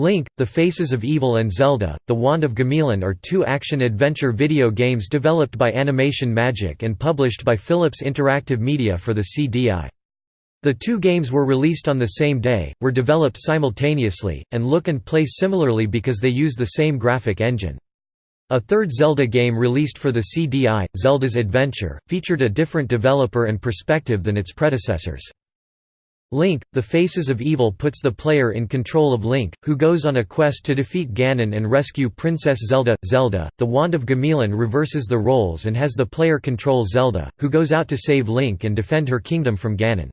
Link, The Faces of Evil and Zelda, The Wand of Gamelon are two action-adventure video games developed by Animation Magic and published by Philips Interactive Media for the CDI. The two games were released on the same day, were developed simultaneously, and look and play similarly because they use the same graphic engine. A third Zelda game released for the CDI, Zelda's Adventure, featured a different developer and perspective than its predecessors. Link, The Faces of Evil puts the player in control of Link, who goes on a quest to defeat Ganon and rescue Princess Zelda. Zelda, The Wand of Gamelon reverses the roles and has the player control Zelda, who goes out to save Link and defend her kingdom from Ganon.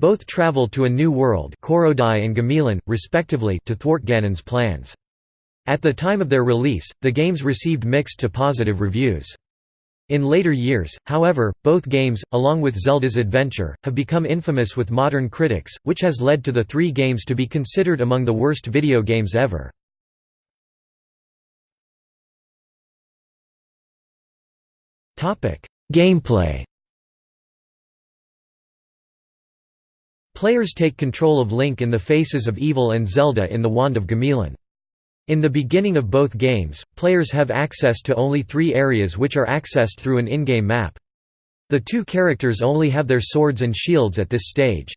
Both travel to a new world Koridai and Gamelon, respectively to thwart Ganon's plans. At the time of their release, the games received mixed to positive reviews. In later years, however, both games, along with Zelda's Adventure, have become infamous with modern critics, which has led to the three games to be considered among the worst video games ever. Gameplay Players take control of Link in the Faces of Evil and Zelda in the Wand of Gamelon. In the beginning of both games, players have access to only three areas which are accessed through an in-game map. The two characters only have their swords and shields at this stage.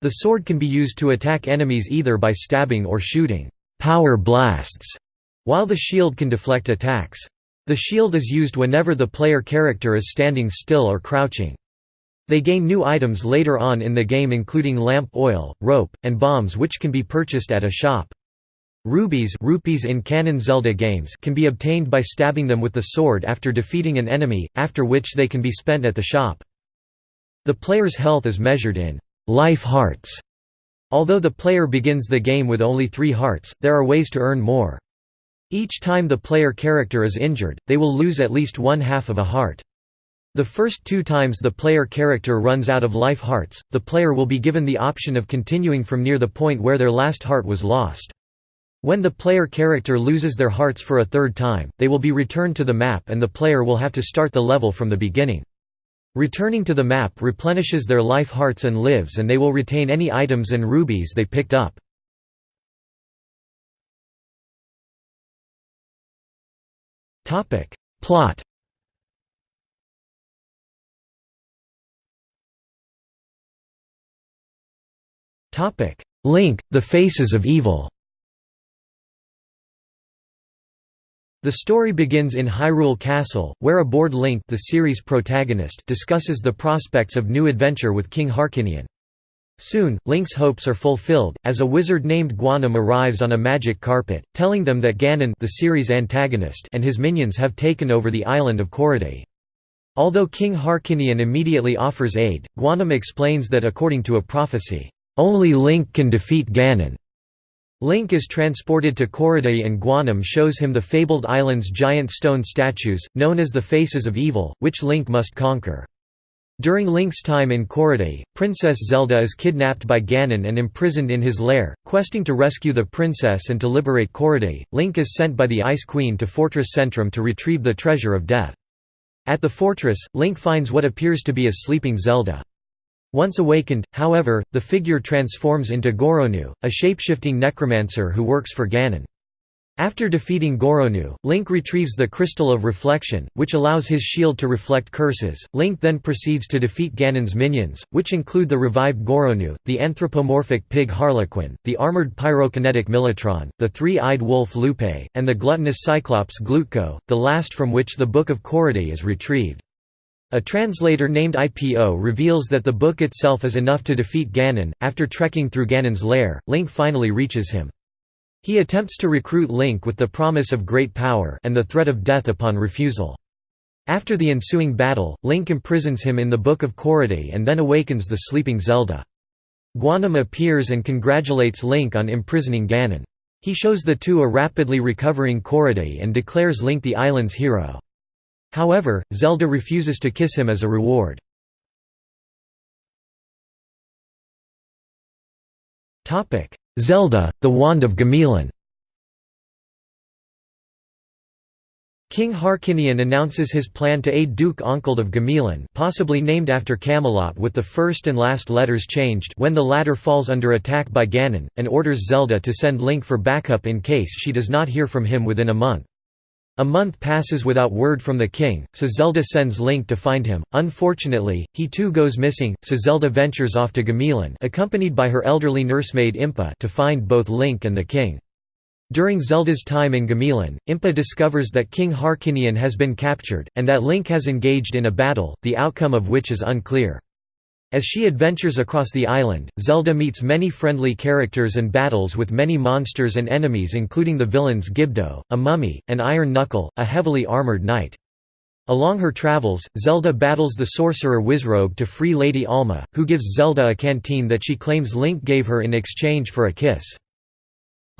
The sword can be used to attack enemies either by stabbing or shooting power blasts, while the shield can deflect attacks. The shield is used whenever the player character is standing still or crouching. They gain new items later on in the game including lamp oil, rope, and bombs which can be purchased at a shop. Rubies, rupees in canon Zelda games can be obtained by stabbing them with the sword after defeating an enemy, after which they can be spent at the shop. The player's health is measured in life hearts. Although the player begins the game with only three hearts, there are ways to earn more. Each time the player character is injured, they will lose at least one half of a heart. The first two times the player character runs out of life hearts, the player will be given the option of continuing from near the point where their last heart was lost. When the player character loses their hearts for a third time, they will be returned to the map and the player will have to start the level from the beginning. Returning to the map replenishes their life hearts and lives and they will retain any items and rubies they picked up. Plot Link, The Faces of Evil The story begins in Hyrule Castle, where a aboard Link the series protagonist discusses the prospects of new adventure with King Harkinian. Soon, Link's hopes are fulfilled, as a wizard named Gwonam arrives on a magic carpet, telling them that Ganon the series antagonist and his minions have taken over the island of Koridai. Although King Harkinian immediately offers aid, Gwonam explains that according to a prophecy, "...only Link can defeat Ganon." Link is transported to Koridai and Gwonam shows him the fabled island's giant stone statues, known as the Faces of Evil, which Link must conquer. During Link's time in Koridai, Princess Zelda is kidnapped by Ganon and imprisoned in his lair. Questing to rescue the princess and to liberate Koridai, Link is sent by the Ice Queen to Fortress Centrum to retrieve the Treasure of Death. At the fortress, Link finds what appears to be a sleeping Zelda. Once awakened, however, the figure transforms into Goronu, a shapeshifting necromancer who works for Ganon. After defeating Goronu, Link retrieves the Crystal of Reflection, which allows his shield to reflect curses. Link then proceeds to defeat Ganon's minions, which include the revived Goronu, the anthropomorphic pig Harlequin, the armored pyrokinetic Militron, the three-eyed wolf Lupe, and the gluttonous Cyclops Glutko, the last from which the Book of Koridai is retrieved. A translator named IPO reveals that the book itself is enough to defeat Ganon. After trekking through Ganon's lair, Link finally reaches him. He attempts to recruit Link with the promise of great power and the threat of death upon refusal. After the ensuing battle, Link imprisons him in the Book of Koridai and then awakens the sleeping Zelda. Gwonam appears and congratulates Link on imprisoning Ganon. He shows the two a rapidly recovering Koridai and declares Link the island's hero. However, Zelda refuses to kiss him as a reward. Zelda, The Wand of Gamelon King Harkinian announces his plan to aid Duke Onkled of Gamelon possibly named after Camelot with the first and last letters changed when the latter falls under attack by Ganon, and orders Zelda to send Link for backup in case she does not hear from him within a month. A month passes without word from the king, so Zelda sends Link to find him. Unfortunately, he too goes missing, so Zelda ventures off to Gamelon accompanied by her elderly nursemaid Impa to find both Link and the king. During Zelda's time in Gamelon, Impa discovers that King Harkinian has been captured, and that Link has engaged in a battle, the outcome of which is unclear. As she adventures across the island, Zelda meets many friendly characters and battles with many monsters and enemies including the villains Gibdo, a mummy, and Iron Knuckle, a heavily armored knight. Along her travels, Zelda battles the sorcerer Wizrobe to free Lady Alma, who gives Zelda a canteen that she claims Link gave her in exchange for a kiss.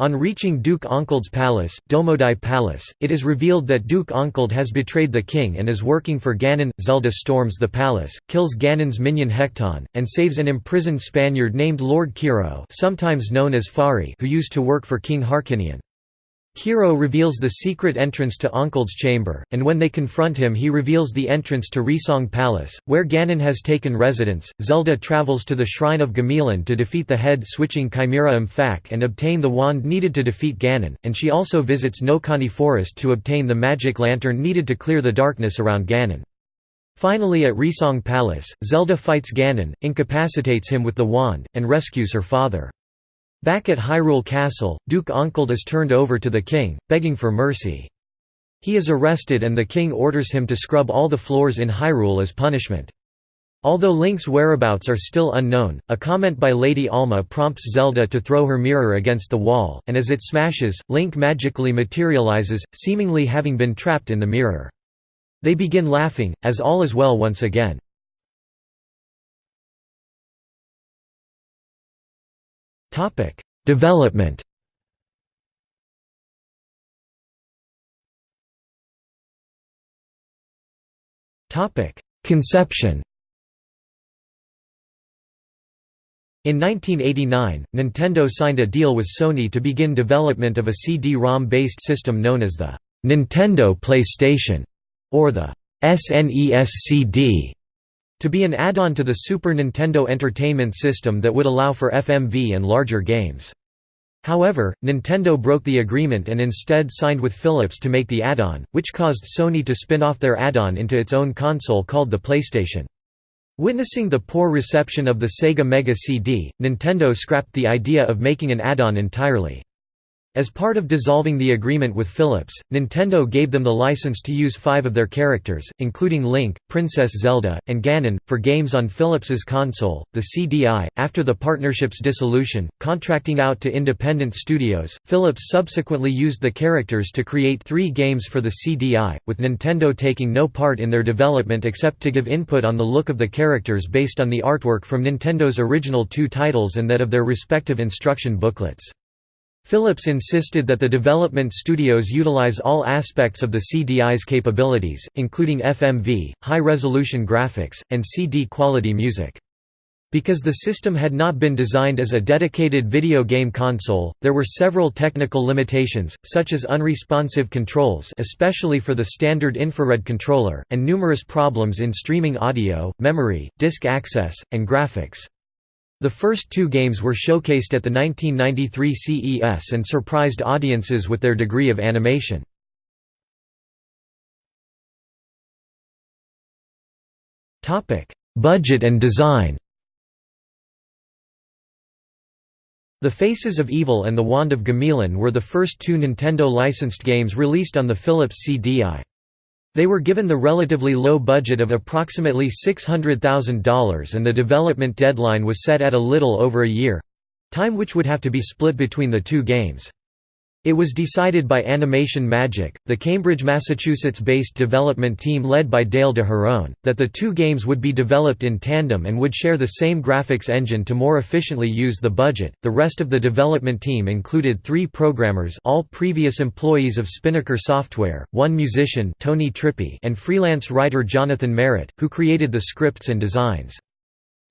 On reaching Duke Onkled's palace, Dodomai Palace, it is revealed that Duke Onkled has betrayed the king and is working for Ganon. Zelda storms the palace, kills Ganon's minion Hektan, and saves an imprisoned Spaniard named Lord Kiro sometimes known as Fari who used to work for King Harkinian. Kiro reveals the secret entrance to Onkled's chamber, and when they confront him he reveals the entrance to Reesong Palace, where Ganon has taken residence. Zelda travels to the Shrine of Gamelon to defeat the head-switching Chimera Mfak and obtain the wand needed to defeat Ganon, and she also visits Nokani Forest to obtain the magic lantern needed to clear the darkness around Ganon. Finally at Reesong Palace, Zelda fights Ganon, incapacitates him with the wand, and rescues her father. Back at Hyrule Castle, Duke Onkled is turned over to the king, begging for mercy. He is arrested and the king orders him to scrub all the floors in Hyrule as punishment. Although Link's whereabouts are still unknown, a comment by Lady Alma prompts Zelda to throw her mirror against the wall, and as it smashes, Link magically materializes, seemingly having been trapped in the mirror. They begin laughing, as all is well once again. Topic: Development. Topic: Conception. In 1989, Nintendo signed a deal with Sony to begin development of a CD-ROM-based system known as the Nintendo PlayStation, or the SNES CD to be an add-on to the Super Nintendo Entertainment System that would allow for FMV and larger games. However, Nintendo broke the agreement and instead signed with Philips to make the add-on, which caused Sony to spin off their add-on into its own console called the PlayStation. Witnessing the poor reception of the Sega Mega CD, Nintendo scrapped the idea of making an add-on entirely. As part of dissolving the agreement with Philips, Nintendo gave them the license to use five of their characters, including Link, Princess Zelda, and Ganon, for games on Philips's console, the CDI. After the partnership's dissolution, contracting out to independent studios, Philips subsequently used the characters to create three games for the CDI, with Nintendo taking no part in their development except to give input on the look of the characters based on the artwork from Nintendo's original two titles and that of their respective instruction booklets. Philips insisted that the development studios utilize all aspects of the CDI's capabilities, including FMV, high-resolution graphics, and CD-quality music. Because the system had not been designed as a dedicated video game console, there were several technical limitations, such as unresponsive controls especially for the standard infrared controller, and numerous problems in streaming audio, memory, disk access, and graphics. The first two games were showcased at the 1993 CES and surprised audiences with their degree of animation. Budget and design The Faces of Evil and The Wand of Gamelon were the first two Nintendo-licensed games released on the Philips CDI. They were given the relatively low budget of approximately $600,000 and the development deadline was set at a little over a year—time which would have to be split between the two games. It was decided by Animation Magic, the Cambridge, Massachusetts-based development team led by Dale DeSharone, that the two games would be developed in tandem and would share the same graphics engine to more efficiently use the budget. The rest of the development team included three programmers, all previous employees of Spinnaker Software, one musician, Tony Trippi, and freelance writer Jonathan Merritt, who created the scripts and designs.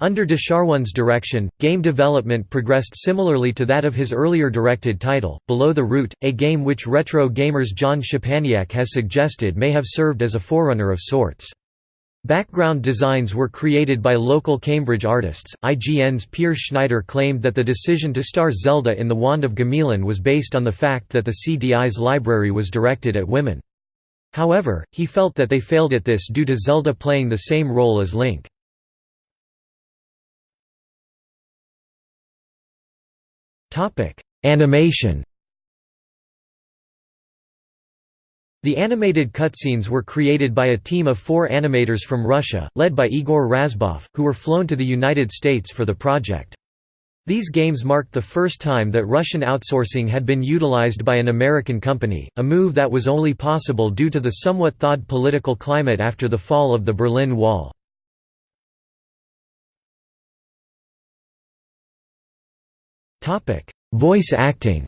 Under DeSharone's direction, game development progressed similarly to that of his earlier directed title, Below the Root, a game which retro gamers John Szczepaniak has suggested may have served as a forerunner of sorts. Background designs were created by local Cambridge artists. IGN's Peer Schneider claimed that the decision to star Zelda in The Wand of Gamelon was based on the fact that the CDI's library was directed at women. However, he felt that they failed at this due to Zelda playing the same role as Link. Topic: Animation. The animated cutscenes were created by a team of four animators from Russia, led by Igor Razboff, who were flown to the United States for the project. These games marked the first time that Russian outsourcing had been utilized by an American company, a move that was only possible due to the somewhat thawed political climate after the fall of the Berlin Wall. Voice acting.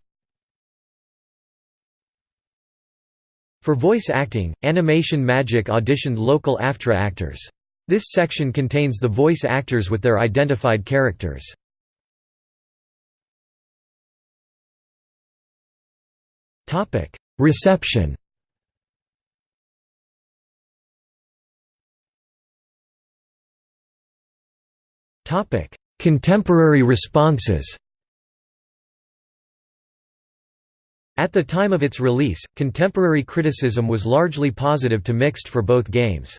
For voice acting, Animation Magic auditioned local AFTRA actors. This section contains the voice actors with their identified characters. Reception. Contemporary responses At the time of its release, contemporary criticism was largely positive to mixed for both games.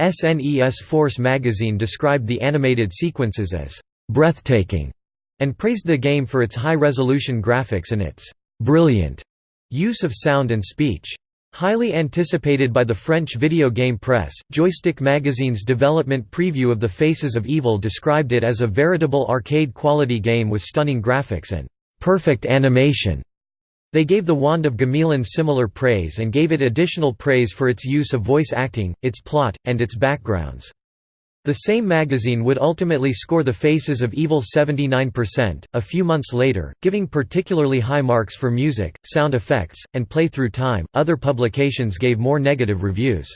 SNES Force magazine described the animated sequences as «breathtaking» and praised the game for its high-resolution graphics and its «brilliant» use of sound and speech. Highly anticipated by the French video game press, Joystick magazine's development preview of The Faces of Evil described it as a veritable arcade-quality game with stunning graphics and «perfect animation». They gave The Wand of Gamelon similar praise and gave it additional praise for its use of voice acting, its plot, and its backgrounds. The same magazine would ultimately score The Faces of Evil 79%, a few months later, giving particularly high marks for music, sound effects, and play-through time. Other publications gave more negative reviews.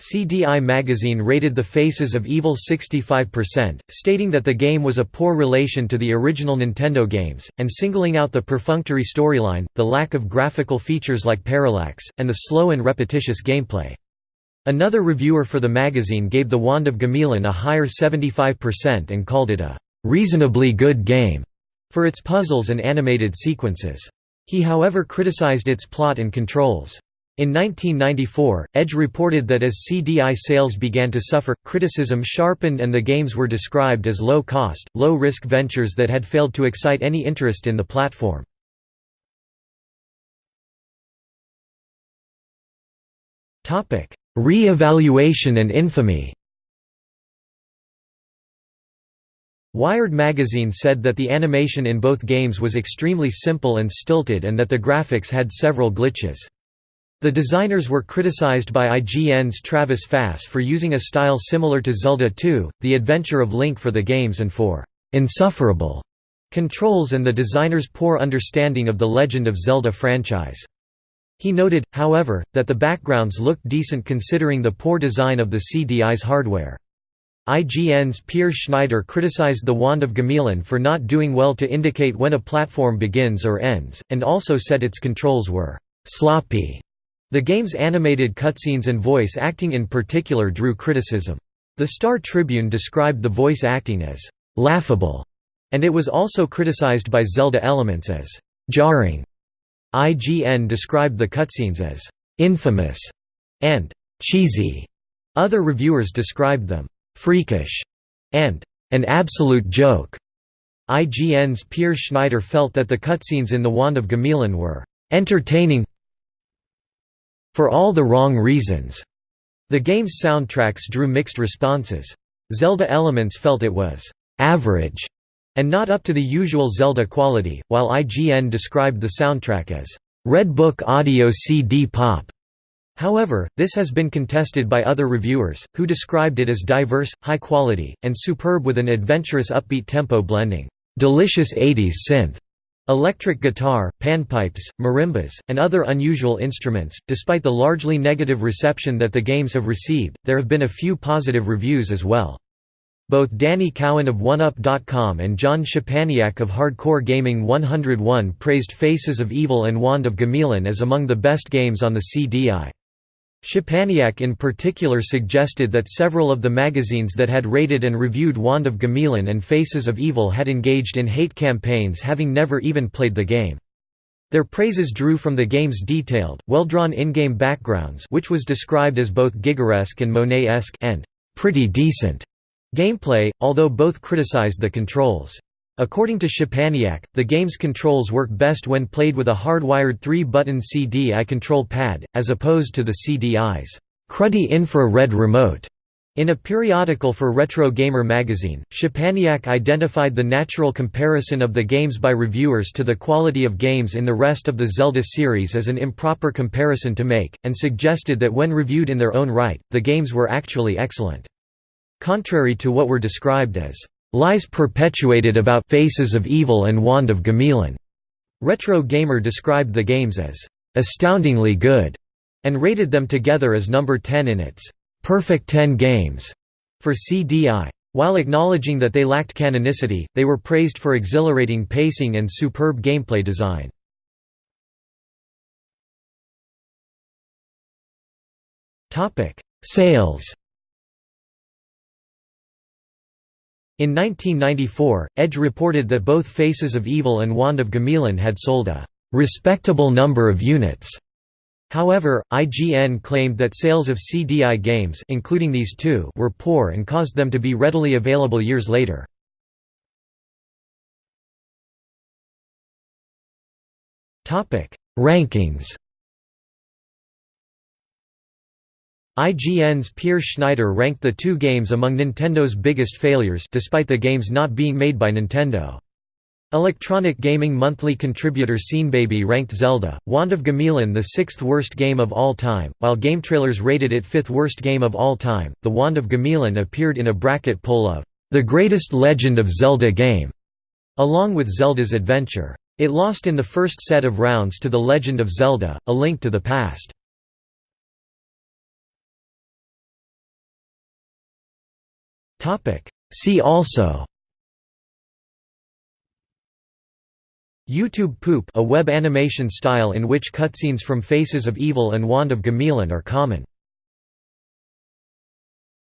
CDI magazine rated The Faces of Evil 65%, stating that the game was a poor relation to the original Nintendo games, and singling out the perfunctory storyline, the lack of graphical features like parallax, and the slow and repetitious gameplay. Another reviewer for the magazine gave The Wand of Gamelon a higher 75% and called it a "...reasonably good game", for its puzzles and animated sequences. He however criticized its plot and controls. In 1994, Edge reported that as CDI sales began to suffer, criticism sharpened and the games were described as low-cost, low-risk ventures that had failed to excite any interest in the platform. Re-evaluation and infamy Wired magazine said that the animation in both games was extremely simple and stilted and that the graphics had several glitches. The designers were criticized by IGN's Travis Fahs for using a style similar to Zelda 2, The Adventure of Link for the games and for «insufferable» controls and the designer's poor understanding of the Legend of Zelda franchise. He noted, however, that the backgrounds looked decent considering the poor design of the CDI's hardware. IGN's Peer Schneider criticized the Wand of Gamelon for not doing well to indicate when a platform begins or ends, and also said its controls were «sloppy» The game's animated cutscenes and voice acting in particular drew criticism. The Star Tribune described the voice acting as «laughable», and it was also criticized by Zelda Elements as «jarring». IGN described the cutscenes as «infamous» and «cheesy». Other reviewers described them «freakish» and «an absolute joke». IGN's Peer Schneider felt that the cutscenes in The Wand of Gamelon were «entertaining for all the wrong reasons. The game's soundtracks drew mixed responses. Zelda Elements felt it was average and not up to the usual Zelda quality, while IGN described the soundtrack as Red Book Audio CD Pop. However, this has been contested by other reviewers, who described it as diverse, high quality, and superb with an adventurous upbeat tempo blending delicious 80s synth Electric guitar, panpipes, marimbas, and other unusual instruments. Despite the largely negative reception that the games have received, there have been a few positive reviews as well. Both Danny Cowan of 1UP.com and John Szczepaniak of Hardcore Gaming 101 praised Faces of Evil and Wand of Gamelon as among the best games on the CDI. Szczepaniak in particular suggested that several of the magazines that had rated and reviewed Wand of Gamelon and Faces of Evil had engaged in hate campaigns having never even played the game. Their praises drew from the game's detailed, well-drawn in-game backgrounds which was described as both Gigeresque and Monet-esque and «pretty decent» gameplay, although both criticized the controls. According to Szczepaniak, the game's controls work best when played with a hardwired 3-button CDI control pad, as opposed to the CDI's cruddy infra-red remote. In a periodical for Retro Gamer magazine, Szczepaniak identified the natural comparison of the games by reviewers to the quality of games in the rest of the Zelda series as an improper comparison to make, and suggested that when reviewed in their own right, the games were actually excellent. Contrary to what were described as lies perpetuated about Faces of Evil and Wand of Gamelon, Retro Gamer described the games as astoundingly good and rated them together as number 10 in its Perfect 10 Games for CDI. While acknowledging that they lacked canonicity, they were praised for exhilarating pacing and superb gameplay design. Sales In 1994, Edge reported that both Faces of Evil and Wand of Gamelon had sold a «respectable number of units», However, IGN claimed that sales of CDI games including these two were poor and caused them to be readily available years later. Rankings IGN's Peer Schneider ranked the two games among Nintendo's biggest failures despite the games not being made by Nintendo. Electronic Gaming Monthly contributor Baby ranked Zelda, Wand of Gamelon the sixth worst game of all time, while GameTrailers rated it fifth worst game of all time. The Wand of Gamelon appeared in a bracket poll of the greatest Legend of Zelda game, along with Zelda's Adventure. It lost in the first set of rounds to The Legend of Zelda: A Link to the Past. See also YouTube Poop a web animation style in which cutscenes from Faces of Evil and Wand of Gamelon are common.